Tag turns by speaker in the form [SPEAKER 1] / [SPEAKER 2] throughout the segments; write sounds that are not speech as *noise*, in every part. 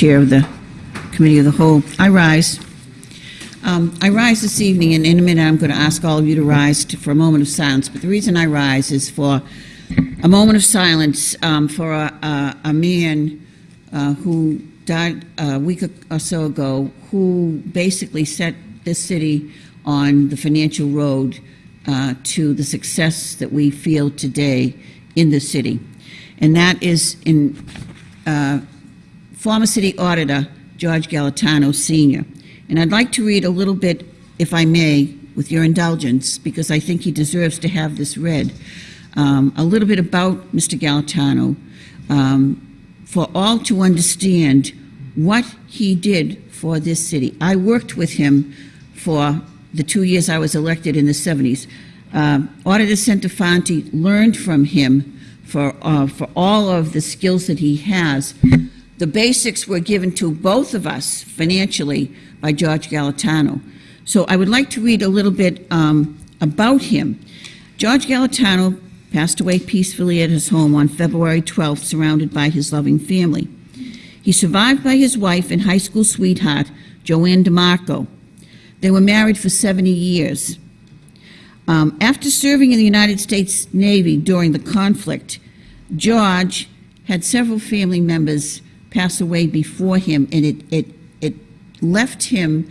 [SPEAKER 1] Chair of the Committee of the Whole. I rise. Um, I rise this evening, and in a minute, I'm going to ask all of you to rise to- for a moment of silence. But the reason I rise is for a moment of silence um, for a, a, a man uh, who died a week or so ago, who basically set this city on the financial road uh, to the success that we feel today in the city. And that is in uh, former city auditor George Galatano Sr. And I'd like to read a little bit, if I may, with your indulgence, because I think he deserves to have this read, um, a little bit about Mr. Galatano um, for all to understand what he did for this city. I worked with him for the two years I was elected in the 70s. Uh, Auditor Centofanti learned from him for, uh, for all of the skills that he has. The basics were given to both of us financially by George Galatano. So I would like to read a little bit um, about him. George Galatano passed away peacefully at his home on February 12th, surrounded by his loving family. He survived by his wife and high school sweetheart, Joanne DeMarco. They were married for 70 years. Um, after serving in the United States Navy during the conflict, George had several family members pass away before him, and it, it, it left him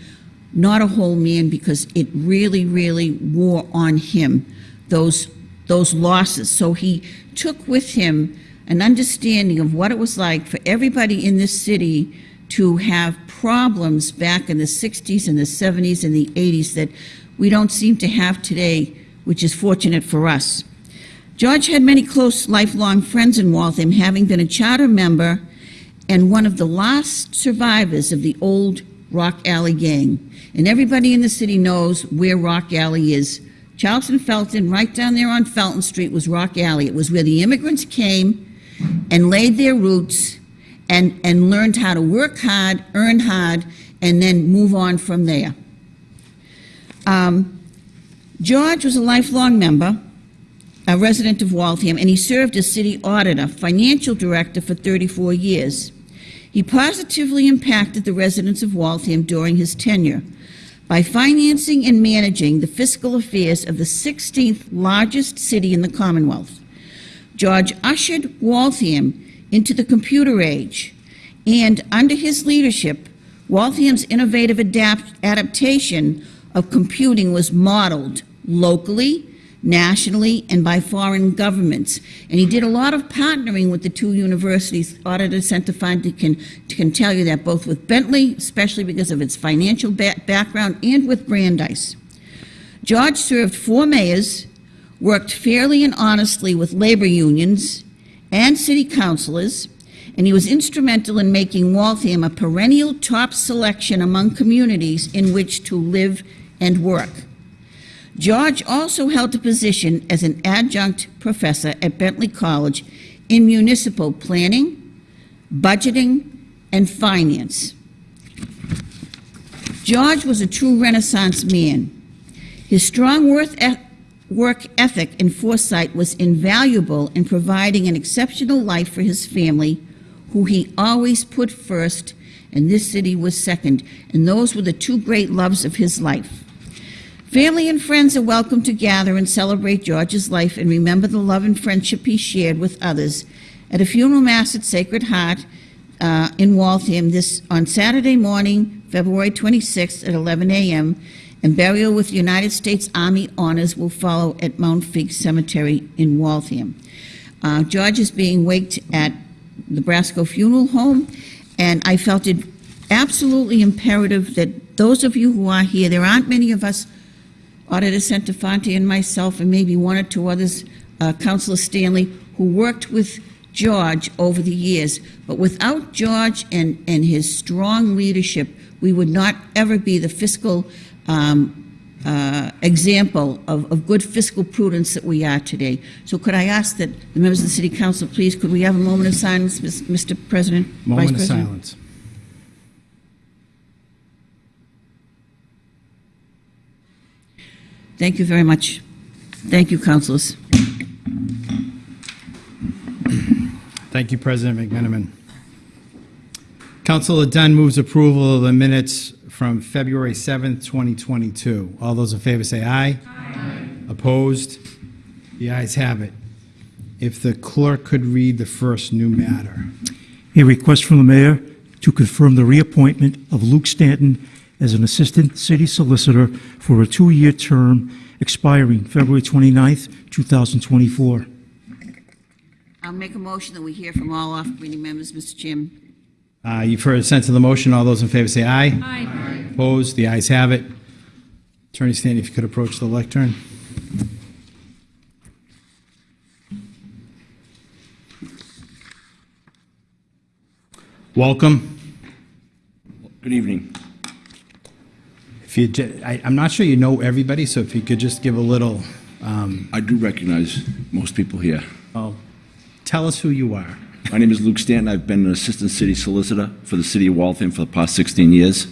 [SPEAKER 1] not a whole man because it really, really wore on him those, those losses. So he took with him an understanding of what it was like for everybody in this city to have problems back in the 60s and the 70s and the 80s that we don't seem to have today, which is fortunate for us. George had many close lifelong friends in Waltham, having been a charter member and one of the last survivors of the old Rock Alley gang. And everybody in the city knows where Rock Alley is. Charleston Felton, right down there on Felton Street, was Rock Alley. It was where the immigrants came and laid their roots and, and learned how to work hard, earn hard, and then move on from there. Um, George was a lifelong member, a resident of Waltham, and he served as city auditor, financial director for 34 years. He positively impacted the residents of Waltham during his tenure by financing and managing the fiscal affairs of the 16th largest city in the Commonwealth. George ushered Waltham into the computer age, and under his leadership, Waltham's innovative adapt adaptation of computing was modeled locally, nationally, and by foreign governments. And he did a lot of partnering with the two universities. Auditor Centofanti can, can tell you that, both with Bentley, especially because of its financial ba background, and with Brandeis. George served four mayors, worked fairly and honestly with labor unions and city councilors, and he was instrumental in making Waltham a perennial top selection among communities in which to live and work. George also held a position as an adjunct professor at Bentley College in municipal planning, budgeting, and finance. George was a true Renaissance man. His strong work ethic and foresight was invaluable in providing an exceptional life for his family, who he always put first, and this city was second. And those were the two great loves of his life. Family and friends are welcome to gather and celebrate George's life and remember the love and friendship he shared with others at a funeral mass at Sacred Heart uh, in Waltham this on Saturday morning, February 26th at 11 a.m. And burial with United States Army honors will follow at Mount Feake Cemetery in Waltham. Uh, George is being waked at the Brasco Funeral Home, and I felt it absolutely imperative that those of you who are here, there aren't many of us Auditor Centofanti and myself, and maybe one or two others, uh, Councilor Stanley, who worked with George over the years. But without George and, and his strong leadership, we would not ever be the fiscal um, uh, example of, of good fiscal prudence that we are today. So could I ask that the members of the City Council, please, could we have a moment of silence, Mr. President? Vice
[SPEAKER 2] Moment of
[SPEAKER 1] President?
[SPEAKER 2] silence.
[SPEAKER 1] Thank you very much. Thank you, councilors.
[SPEAKER 2] Thank you, President McMenamin. Councilor Dunn moves approval of the minutes from February 7th, 2022. All those in favor say aye. Aye. Opposed? The ayes have it. If the clerk could read the first new matter.
[SPEAKER 3] A request from the mayor to confirm the reappointment of Luke Stanton as an assistant city solicitor for a two-year term expiring February 29th, 2024.
[SPEAKER 1] I'll make a motion that we hear from all off-committee members, Mr. Chairman.
[SPEAKER 2] Uh, You've heard the sense of the motion. All those in favor say aye.
[SPEAKER 4] Aye.
[SPEAKER 2] Opposed? The ayes have it. Attorney Stanton, if you could approach the lectern. Welcome.
[SPEAKER 5] Good evening.
[SPEAKER 2] If you, I- I'm not sure you know everybody, so if you could just give a little, um,
[SPEAKER 5] I do recognize most people here.
[SPEAKER 2] well, tell us who you are.
[SPEAKER 5] My name is Luke Stanton. I've been an assistant city solicitor for the city of Waltham for the past 16 years.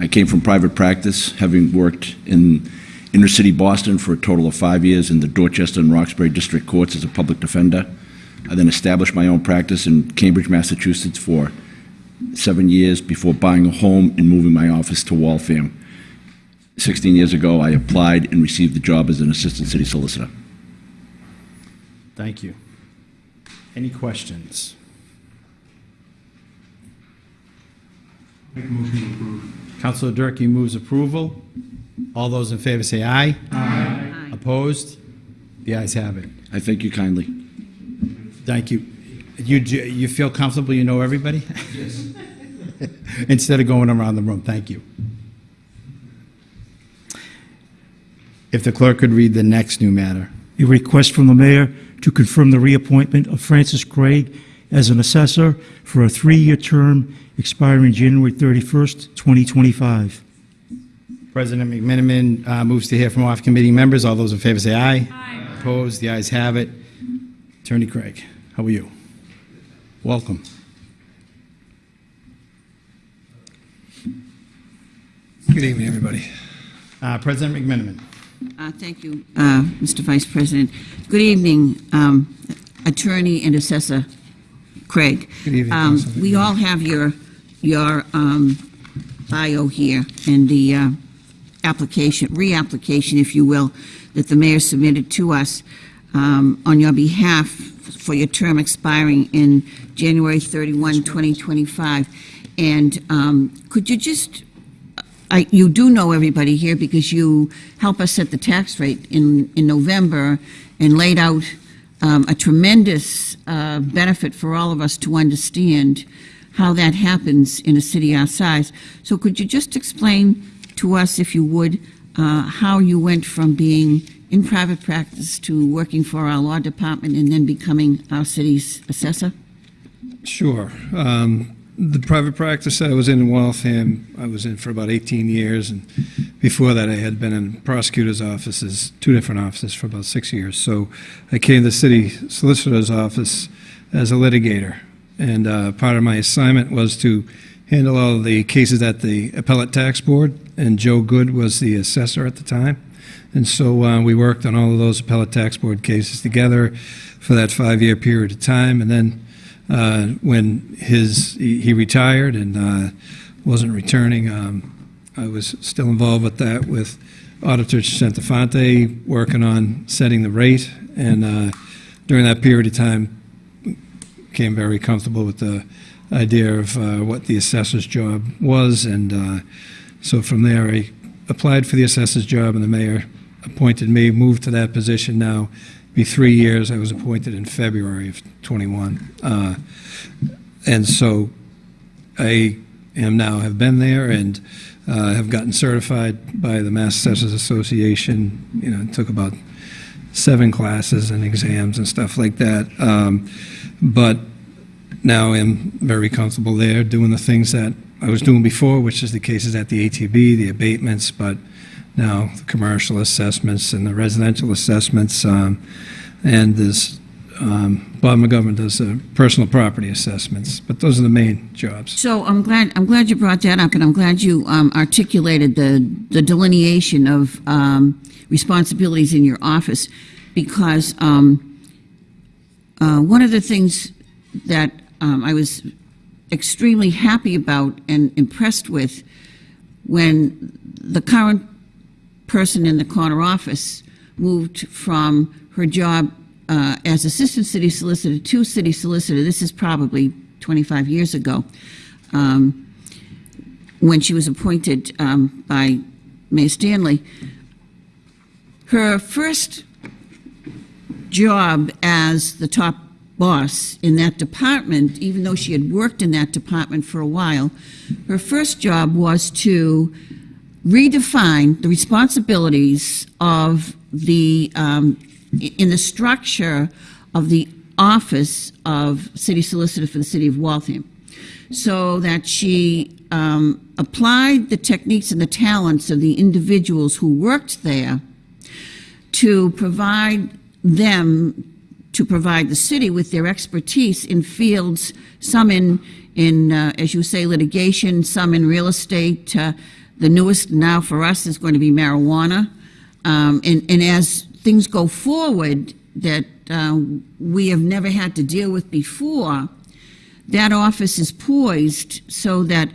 [SPEAKER 5] I came from private practice, having worked in inner city Boston for a total of five years in the Dorchester and Roxbury district courts as a public defender. I then established my own practice in Cambridge, Massachusetts for seven years before buying a home and moving my office to Waltham. 16 years ago, I applied and received the job as an assistant city solicitor.
[SPEAKER 2] Thank you. Any questions? Councilor Durkee moves approval. All those in favor say aye. Aye. Opposed? The ayes have it.
[SPEAKER 5] I thank you kindly.
[SPEAKER 2] Thank you. You, j- you feel comfortable, you know everybody? Yes. *laughs* Instead of going around the room, thank you. If the clerk could read the next new matter.
[SPEAKER 3] A request from the mayor to confirm the reappointment of Francis Craig as an assessor for a three-year term expiring January 31st, 2025.
[SPEAKER 2] President McMenamin uh, moves to hear from off-committee members. All those in favor say aye. Aye. Opposed? The ayes have it. Attorney Craig, how are you? Welcome.
[SPEAKER 6] Good evening, everybody.
[SPEAKER 2] Uh, President McMenamin.
[SPEAKER 1] Uh, Thank you, uh, Mr. Vice President. Good evening, um, Attorney and Assessor Craig.
[SPEAKER 6] Good evening,
[SPEAKER 1] Um, We all have your, your um, bio here and the uh, application, reapplication, if you will, that the mayor submitted to us um, on your behalf for your term expiring in January 31, 2025. And um, could you just I, you do know everybody here because you help us set the tax rate in, in November and laid out um, a tremendous uh, benefit for all of us to understand how that happens in a city our size. So could you just explain to us, if you would, uh, how you went from being in private practice to working for our law department and then becoming our city's assessor?
[SPEAKER 6] Sure. Um, the private practice that I was in in Waltham, I was in for about 18 years, and before that, I had been in prosecutor's offices, two different offices, for about six years. So I came to the city solicitor's office as a litigator, and uh, part of my assignment was to handle all of the cases at the appellate tax board, and Joe Good was the assessor at the time. And so uh, we worked on all of those appellate tax board cases together for that five-year period of time, and then uh, when his he, he retired and uh, wasn't returning. Um, I was still involved with that with Auditor Centofanti, working on setting the rate, and uh, during that period of time, became very comfortable with the idea of uh, what the assessor's job was, and uh, so from there, I applied for the assessor's job, and the mayor appointed me, moved to that position now be three years. I was appointed in February of 21. Uh, and so I am now, have been there and uh, have gotten certified by the Mass Assessors Association. You know, took about seven classes and exams and stuff like that. Um, but now I'm very comfortable there doing the things that I was doing before, which is the cases at the ATB, the abatements, but now the commercial assessments and the residential assessments. Um, and this, um, Bob McGovern does uh, personal property assessments, but those are the main jobs.
[SPEAKER 1] So I'm glad, I'm glad you brought that up, and I'm glad you um, articulated the, the delineation of um, responsibilities in your office, because um, uh, one of the things that um, I was extremely happy about and impressed with when the current person in the corner office moved from her job uh, as assistant city solicitor to city solicitor. This is probably 25 years ago, um, when she was appointed um, by Mayor Stanley. Her first job as the top boss in that department, even though she had worked in that department for a while, her first job was to redefine the responsibilities of the, um, in the structure of the office of city solicitor for the city of Waltham. So that she um, applied the techniques and the talents of the individuals who worked there to provide them, to provide the city with their expertise in fields, some in, in, uh, as you say, litigation, some in real estate. Uh, The newest now for us is going to be marijuana. Um, And, and as things go forward that uh, we have never had to deal with before, that office is poised so that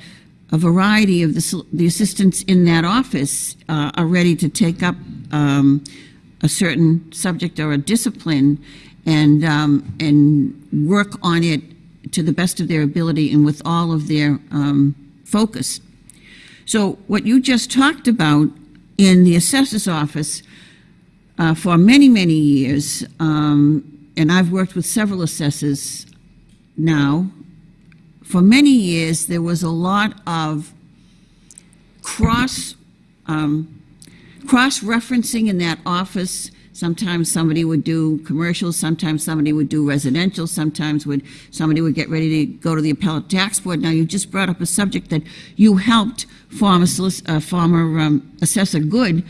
[SPEAKER 1] a variety of the, the assistants in that office uh, are ready to take up um, a certain subject or a discipline and, um, and work on it to the best of their ability and with all of their um, focus. So what you just talked about in the assessor's office uh, for many, many years, um, and I've worked with several assessors now, for many years, there was a lot of cross, um, cross-referencing in that office. Sometimes somebody would do commercials, sometimes somebody would do residential, sometimes would, somebody would get ready to go to the appellate tax board. Now, you just brought up a subject that you helped former, uh, former um, assessor Good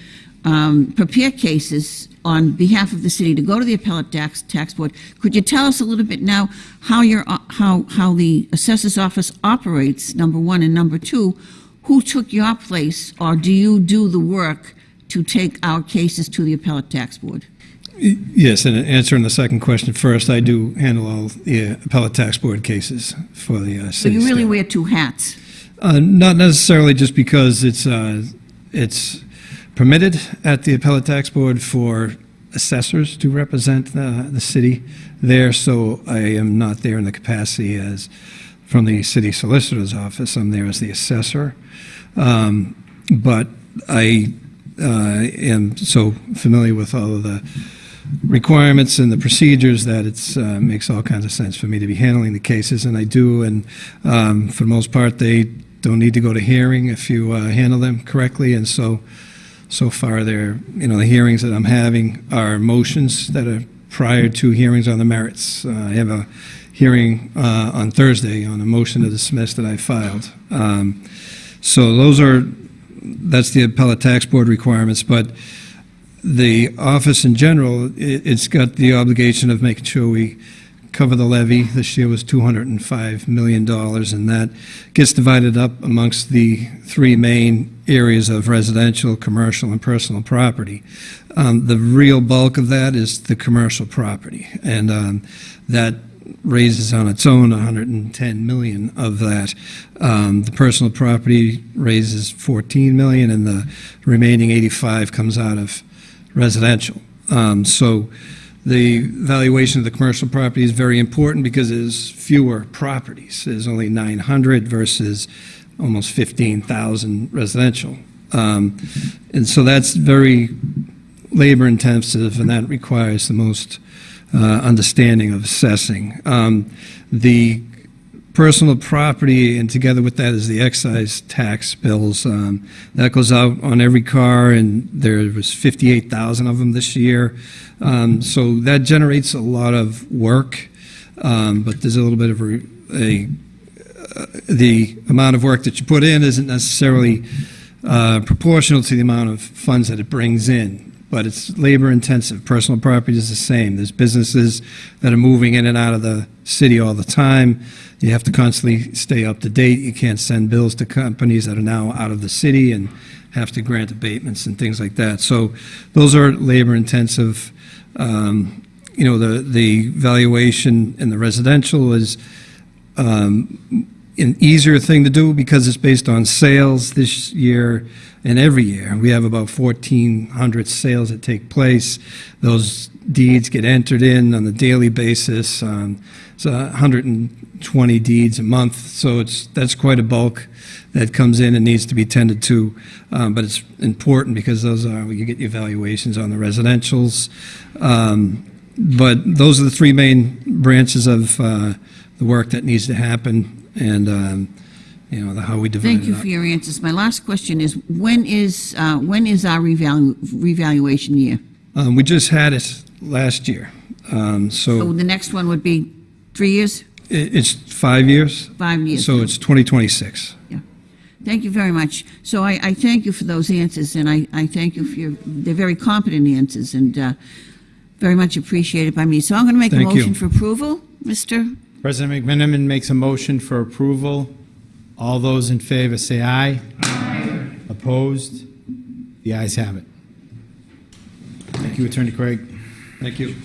[SPEAKER 1] um, prepare cases on behalf of the city to go to the appellate tax, tax board. Could you tell us a little bit now how your, uh, how, how the assessor's office operates, number one, and number two, who took your place, or do you do the work to take our cases to the appellate tax board?
[SPEAKER 6] Yes, and answering the second question first, I do handle all the appellate tax board cases for the uh,
[SPEAKER 1] So you really
[SPEAKER 6] staff.
[SPEAKER 1] wear two hats.
[SPEAKER 6] Uh, Not necessarily just because it's, uh, it's permitted at the appellate tax board for assessors to represent the, the city there, so I am not there in the capacity as, from the city solicitor's office, I'm there as the assessor. Um, But I am so familiar with all of the requirements and the procedures that it uh, makes all kinds of sense for me to be handling the cases, and I do, and um, for the most part, they don't need to go to hearing if you uh, handle them correctly, and so, so far, they're, you know, the hearings that I'm having are motions that are prior to hearings on the merits. Uh, I have a hearing uh, on Thursday on a motion to dismiss that I filed. Um, So those are, that's the appellate tax board requirements, but the office in general, i- it's got the obligation of making sure we cover the levy. This year was $205 million, and that gets divided up amongst the three main areas of residential, commercial, and personal property. Um, The real bulk of that is the commercial property, and um, that raises on its own 110 million of that. Um, The personal property raises 14 million, and the remaining 85 comes out of residential. Um, So the valuation of the commercial property is very important because there's fewer properties. There's only 900 versus almost 15,000 residential. Um, And so that's very labor intensive, and that requires the most understanding of assessing. Um, The personal property, and together with that is the excise tax bills. um, That goes out on every car, and there was 58,000 of them this year. Um, So that generates a lot of work, um, but there's a little bit of a, a, uh, the amount of work that you put in isn't necessarily uh, proportional to the amount of funds that it brings in but it's labor intensive. Personal property is the same. There's businesses that are moving in and out of the city all the time. You have to constantly stay up to date. You can't send bills to companies that are now out of the city and have to grant abatements and things like that. So those are labor intensive. Um, you know, the, the valuation in the residential is um, an easier thing to do because it's based on sales this year and every year. We have about 1,400 sales that take place. Those deeds get entered in on a daily basis. um, It's 120 deeds a month, so it's, that's quite a bulk that comes in and needs to be tended to. Um, But it's important because those are, you get your on the residentials. Um, But those are the three main branches of uh, the work that needs to happen and, um, you know, the how we divide
[SPEAKER 1] Thank you for your answers. My last question is, when is, uh, when is our revalu- revaluation year?
[SPEAKER 6] Um, We just had it last year, Um,
[SPEAKER 1] So
[SPEAKER 6] so
[SPEAKER 1] the next one would be three years,
[SPEAKER 6] i- it's five years,
[SPEAKER 1] five years?
[SPEAKER 6] so it's 2026. Yeah.
[SPEAKER 1] Thank you very much. So I, I thank you for those answers, and I, I thank you for your, they're very competent answers, and uh, very much appreciated by me. So I'm going to make a
[SPEAKER 6] Thank you.
[SPEAKER 1] motion for approval, Mr.
[SPEAKER 2] President McMenamin makes a motion for approval. All those in favor say aye. Aye. Opposed? The ayes have it. Thank you, Attorney Craig.
[SPEAKER 6] Thank you.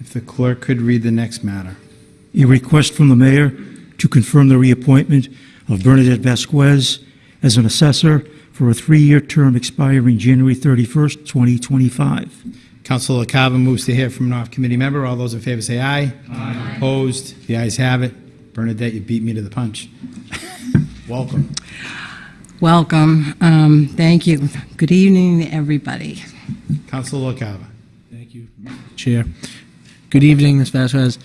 [SPEAKER 2] If the clerk could read the next matter.
[SPEAKER 3] A request from the mayor to confirm the reappointment of Bernadette Vasquez as an assessor for a three-year term expiring January 31st, 2025.
[SPEAKER 2] Councilor Carver moves to hear from an off-committee member. All those in favor say aye. Aye. Opposed? The ayes have it. Bernadette, you beat me to the punch. *laughs* Welcome.
[SPEAKER 4] Welcome. Um, Thank you. Good evening, everybody.
[SPEAKER 2] Councilor Carver.
[SPEAKER 7] Thank you, Chair. Good evening, Ms. Vasquez.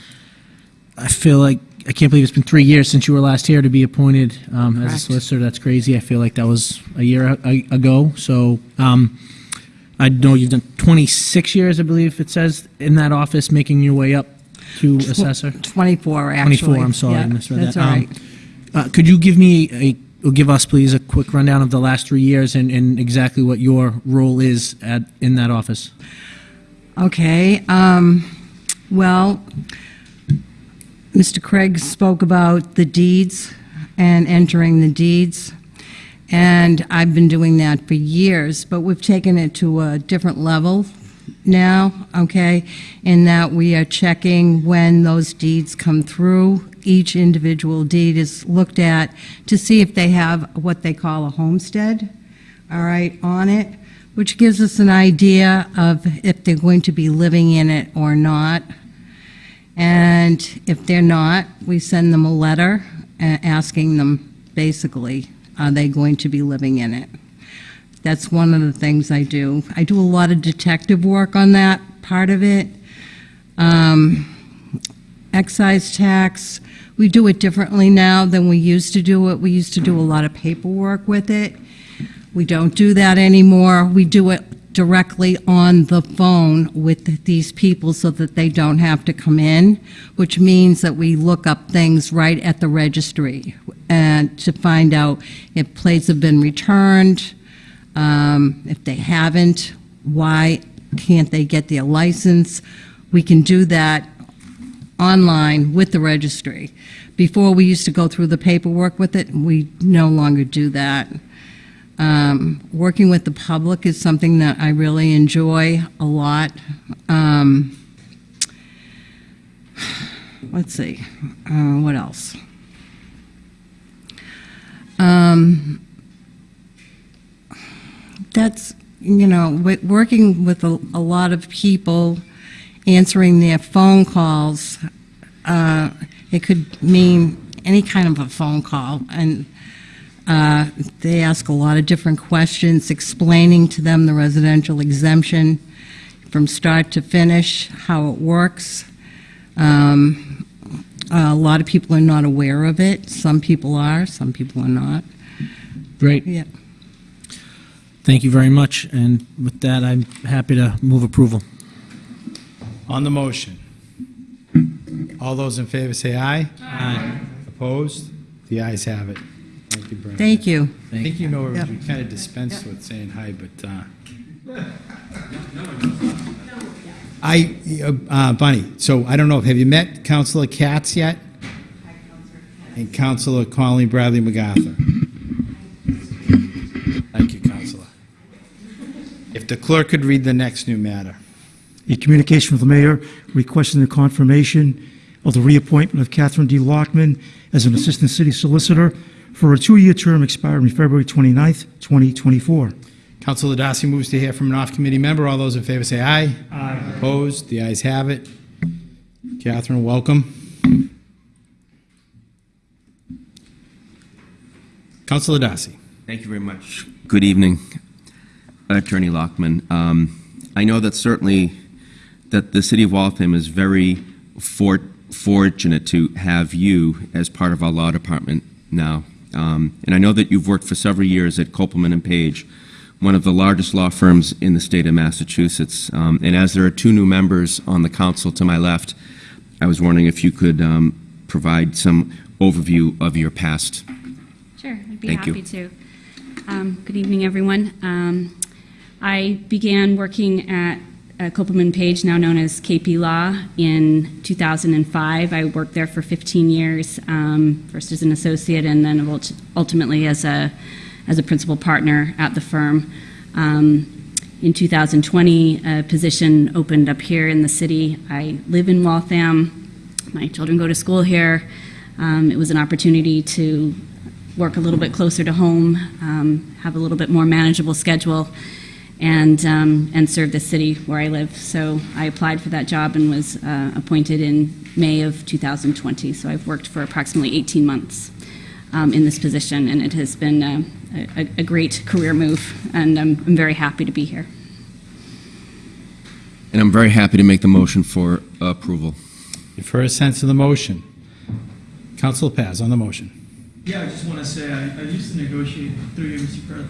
[SPEAKER 7] I feel like, I can't believe it's been three years since you were last here to be appointed um, as a
[SPEAKER 1] Correct.
[SPEAKER 7] solicitor. That's crazy. I feel like that was a year a- ago. So um, I know you've done 26 years, I believe it says, in that office, making your way up to assessor.
[SPEAKER 4] 24, actually.
[SPEAKER 7] 24, I'm sorry, I
[SPEAKER 4] Yeah,
[SPEAKER 7] misread
[SPEAKER 4] That's
[SPEAKER 7] that.
[SPEAKER 4] all
[SPEAKER 7] Um,
[SPEAKER 4] right.
[SPEAKER 7] Uh, Could you give me a, or give us, please, a quick rundown of the last three years and and exactly what your role is at, in that office?
[SPEAKER 4] Okay, um, well, Mr. Craig spoke about the deeds and entering the deeds, and I've been doing that for years, but we've taken it to a different level now, okay? In that we are checking when those deeds come through. Each individual deed is looked at to see if they have what they call a homestead, all right, on it, which gives us an idea of if they're going to be living in it or not. And if they're not, we send them a letter uh, asking them, basically, are they going to be living in it? That's one of the things I do. I do a lot of detective work on that part of it. Um, Excise tax, we do it differently now than we used to do it. We used to do a lot of paperwork with it. We don't do that anymore. We do it directly on the phone with these people so that they don't have to come in, which means that we look up things right at the registry and to find out if plates have been returned, um, if they haven't, why can't they get their license? We can do that online with the registry. Before, we used to go through the paperwork with it, we no longer do that. Um, Working with the public is something that I really enjoy a lot. Um, Let's see, uh, what else? Um, That's, you know, working with a a lot of people, answering their phone calls, uh, it could mean any kind of a phone call, and uh, they ask a lot of different questions, explaining to them the residential exemption from start to finish, how it works. Um, A lot of people are not aware of it. Some people are, some people are not.
[SPEAKER 7] Great.
[SPEAKER 4] Yeah.
[SPEAKER 7] Thank you very much, and with that, I'm happy to move approval.
[SPEAKER 2] On the motion. All those in favor say aye. Aye. Opposed? The ayes have it. Thank you, Bernadette.
[SPEAKER 4] Thank you.
[SPEAKER 2] I think you know,
[SPEAKER 4] Yep.
[SPEAKER 2] you kind of dispensed with saying hi, but, uh, *laughs* I, uh, Bunny, so I don't know, have you met Councilor Katz yet? And Councilor Colleen Bradley MacArthur? Thank you, Councilor. If the clerk could read the next new matter.
[SPEAKER 3] A communication from the mayor requesting the confirmation of the reappointment of Catherine D. Lockman as an Assistant City Solicitor for a two-year term expiring February 29th, 2024.
[SPEAKER 2] Councilor Darcy moves to hear from an off-committee member. All those in favor say aye. Aye. Opposed? The ayes have it. Catherine, welcome. Councilor Darcy.
[SPEAKER 8] Thank you very much. Good evening, Attorney Lockman. Um, I know that certainly that the city of Waltham is very for- fortunate to have you as part of our law department now. Um, and I know that you've worked for several years at Kopelman and Paige, one of the largest law firms in the state of Massachusetts. Um, and as there are two new members on the council to my left, I was wondering if you could um, provide some overview of your past.
[SPEAKER 9] Sure, I'd be
[SPEAKER 8] Thank you.
[SPEAKER 9] happy to. Um, Good evening, everyone. Um, I began working at uh, Kopelman Paige, now known as KP Law, in 2005. I worked there for 15 years, um, first as an associate and then ultimately as a, as a principal partner at the firm. Um, In 2020, a position opened up here in the city. I live in Waltham. My children go to school here. Um, It was an opportunity to work a little bit closer to home, um, have a little bit more manageable schedule, and um, and serve the city where I live. So I applied for that job and was uh, appointed in May of 2020. So I've worked for approximately 18 months um, in this position, and it has been uh, a, a great career move, and I'm, I'm very happy to be here.
[SPEAKER 8] And I'm very happy to make the motion for approval.
[SPEAKER 2] You've heard a sense of the motion. Council Paz on the motion.
[SPEAKER 10] Yeah, I just want to say, I, I used to negotiate, through you, Mr. Pre- uh,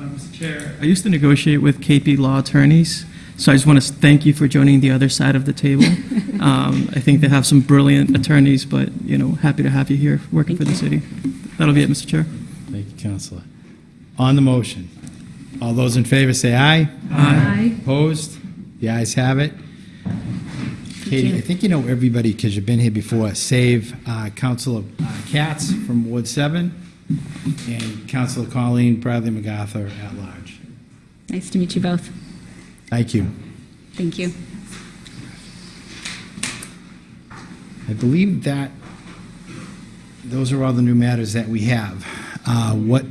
[SPEAKER 10] Mr. Chair, I used to negotiate with KP Law attorneys, so I just want to thank you for joining the other side of the table. *laughs* Um, I think they have some brilliant attorneys, but, you know, happy to have you here working for the city. That'll be it, Mr. Chair.
[SPEAKER 2] Thank you, Councilor. On the motion, all those in favor say aye.
[SPEAKER 9] Aye.
[SPEAKER 2] Opposed? The ayes have it. Katie, I think you know everybody because you've been here before. Save uh, Councilor uh, Katz from Ward 7 and Councilor Colleen Bradley MacArthur at large.
[SPEAKER 9] Nice to meet you both.
[SPEAKER 2] Thank you.
[SPEAKER 9] Thank you.
[SPEAKER 2] I believe that those are all the new matters that we have. Uh, What,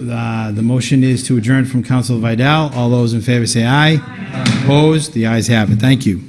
[SPEAKER 2] uh, the motion is to adjourn from Councilor Vidal. All those in favor say aye. Opposed? The ayes have it. Thank you.